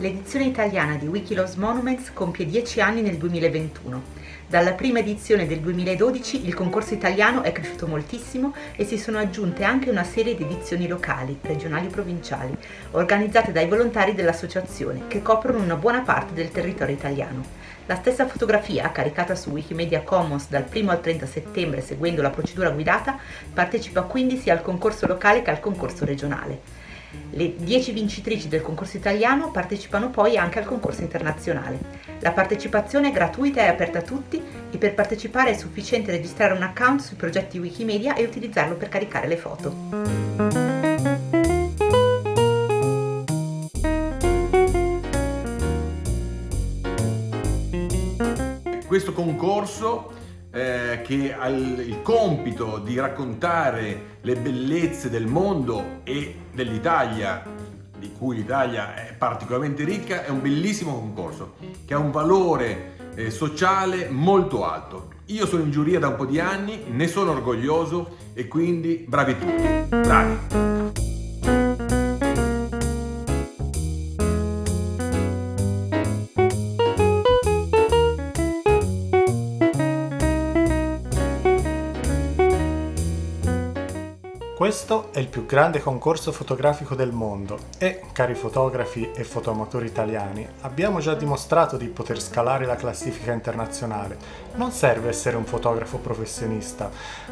L'edizione italiana di Wikiloves Monuments compie 10 anni nel 2021. Dalla prima edizione del 2012 il concorso italiano è cresciuto moltissimo e si sono aggiunte anche una serie di edizioni locali, regionali e provinciali, organizzate dai volontari dell'associazione, che coprono una buona parte del territorio italiano. La stessa fotografia, caricata su Wikimedia Commons dal 1 al 30 settembre seguendo la procedura guidata, partecipa quindi sia al concorso locale che al concorso regionale. Le 10 vincitrici del concorso italiano partecipano poi anche al concorso internazionale. La partecipazione è gratuita e aperta a tutti e per partecipare è sufficiente registrare un account sui progetti Wikimedia e utilizzarlo per caricare le foto. Questo concorso eh, che ha il, compito di raccontare le bellezze del mondo e dell'Italia, di cui l'Italia è particolarmente ricca, è un bellissimo concorso che ha un valore eh, sociale molto alto. Io sono in giuria da un po' di anni, ne sono orgoglioso e quindi bravi tutti, bravi! Questo è il più grande concorso fotografico del mondo e, cari fotografi e fotoamatori italiani, abbiamo già dimostrato di poter scalare la classifica internazionale. Non serve essere un fotografo professionista,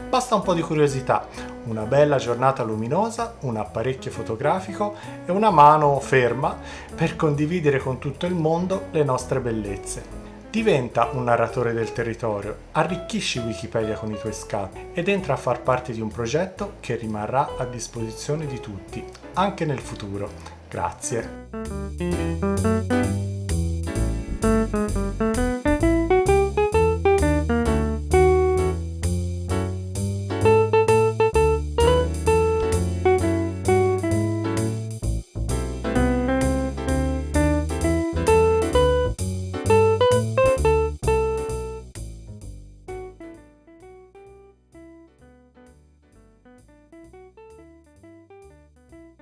basta un po' di curiosità, una bella giornata luminosa, un apparecchio fotografico e una mano ferma per condividere con tutto il mondo le nostre bellezze. Diventa un narratore del territorio, arricchisci Wikipedia con i tuoi scatti ed entra a far parte di un progetto che rimarrà a disposizione di tutti, anche nel futuro. Grazie!